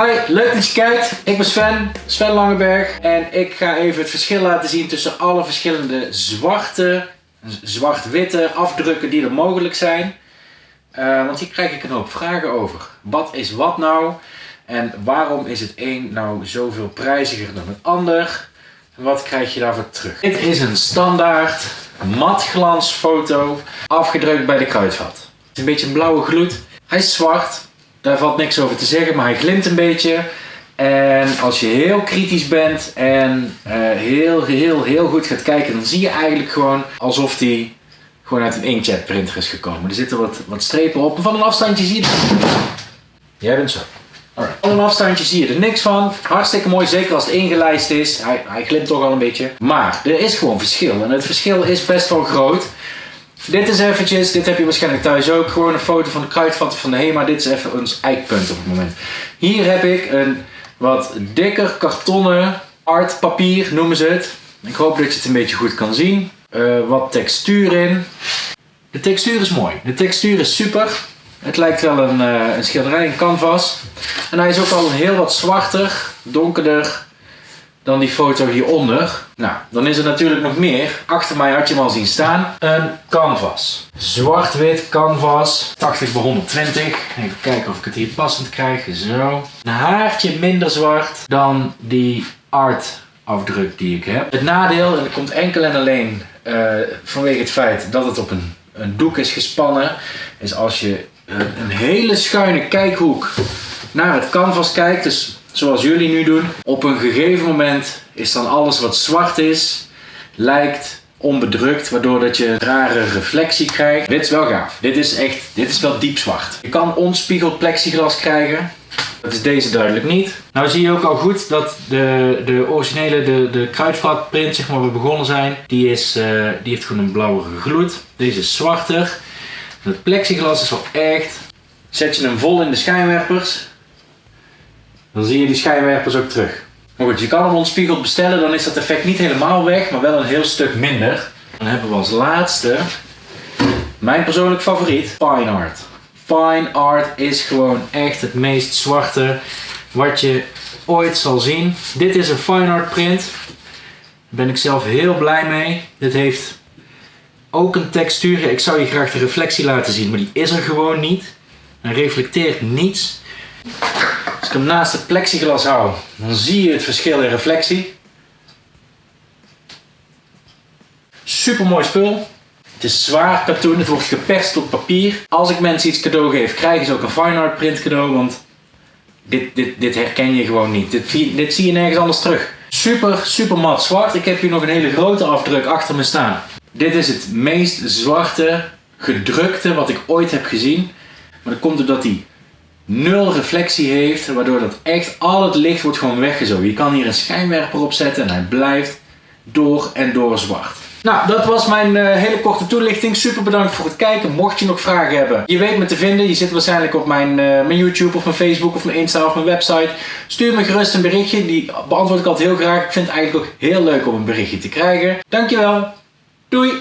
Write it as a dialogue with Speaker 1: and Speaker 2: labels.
Speaker 1: Hoi, leuk dat je kijkt. Ik ben Sven, Sven Langeberg. En ik ga even het verschil laten zien tussen alle verschillende zwarte, zwart-witte afdrukken die er mogelijk zijn. Uh, want hier krijg ik een hoop vragen over. Wat is wat nou? En waarom is het een nou zoveel prijziger dan het ander? En wat krijg je daarvoor terug? Dit is een standaard matglansfoto afgedrukt bij de kruidvat. Het is een beetje een blauwe gloed. Hij is zwart, daar valt niks over te zeggen, maar hij glimt een beetje. En als je heel kritisch bent en uh, heel, heel, heel goed gaat kijken, dan zie je eigenlijk gewoon alsof die gewoon uit een inkjet printer is gekomen. Er zitten wat, wat strepen op van een afstandje zie je Jij bent zo. Van een afstandje zie je er niks van. Hartstikke mooi, zeker als het ingelijst is. Hij, hij glimt toch al een beetje. Maar er is gewoon verschil. En het verschil is best wel groot. Dit is eventjes, dit heb je waarschijnlijk thuis ook, gewoon een foto van de kruidvatten van de HEMA. Dit is even ons eikpunt op het moment. Hier heb ik een wat dikker kartonnen artpapier, noemen ze het. Ik hoop dat je het een beetje goed kan zien. Uh, wat textuur in. De textuur is mooi. De textuur is super. Het lijkt wel een, uh, een schilderij, een canvas. En hij is ook al heel wat zwarter, donkerder dan die foto hieronder. Nou, dan is er natuurlijk nog meer. Achter mij had je hem al zien staan. Een canvas. Zwart-wit canvas. 80 bij 120. Even kijken of ik het hier passend krijg. Zo. Een haartje minder zwart dan die art afdruk die ik heb. Het nadeel, en dat komt enkel en alleen uh, vanwege het feit dat het op een, een doek is gespannen, is als je een hele schuine kijkhoek naar het canvas kijkt, dus zoals jullie nu doen. Op een gegeven moment is dan alles wat zwart is, lijkt onbedrukt, waardoor dat je een rare reflectie krijgt. Dit is wel gaaf. Dit is echt, dit is wel diep zwart. Je kan onspiegeld plexiglas krijgen. Dat is deze duidelijk niet. Nou zie je ook al goed dat de, de originele, de, de kruidvatprint, zeg maar, waar we begonnen zijn, die, is, uh, die heeft gewoon een blauwere gloed. Deze is zwarter. Het plexiglas is wel echt. Zet je hem vol in de schijnwerpers, dan zie je die schijnwerpers ook terug. Maar goed, je kan hem ontspiegeld bestellen, dan is dat effect niet helemaal weg, maar wel een heel stuk minder. Dan hebben we als laatste mijn persoonlijk favoriet, Fine Art. Fine Art is gewoon echt het meest zwarte wat je ooit zal zien. Dit is een Fine Art print. Daar ben ik zelf heel blij mee. Dit heeft ook een textuur. Ik zou je graag de reflectie laten zien, maar die is er gewoon niet. Hij reflecteert niets. Ik hem naast het plexiglas hou, dan zie je het verschil in reflectie. Super mooi spul. Het is zwaar katoen, het wordt geperst op papier. Als ik mensen iets cadeau geef, krijgen ze ook een fine art print cadeau, want dit, dit, dit herken je gewoon niet. Dit, dit zie je nergens anders terug. Super, super mat zwart. Ik heb hier nog een hele grote afdruk achter me staan. Dit is het meest zwarte gedrukte wat ik ooit heb gezien. Maar dat komt doordat hij nul reflectie heeft, waardoor dat echt al het licht wordt gewoon weggezogen. Je kan hier een schijnwerper op zetten en hij blijft door en door zwart. Nou, dat was mijn uh, hele korte toelichting. Super bedankt voor het kijken. Mocht je nog vragen hebben, je weet me te vinden. Je zit waarschijnlijk op mijn, uh, mijn YouTube of mijn Facebook of mijn Insta of mijn website. Stuur me gerust een berichtje. Die beantwoord ik altijd heel graag. Ik vind het eigenlijk ook heel leuk om een berichtje te krijgen. Dankjewel. Doei!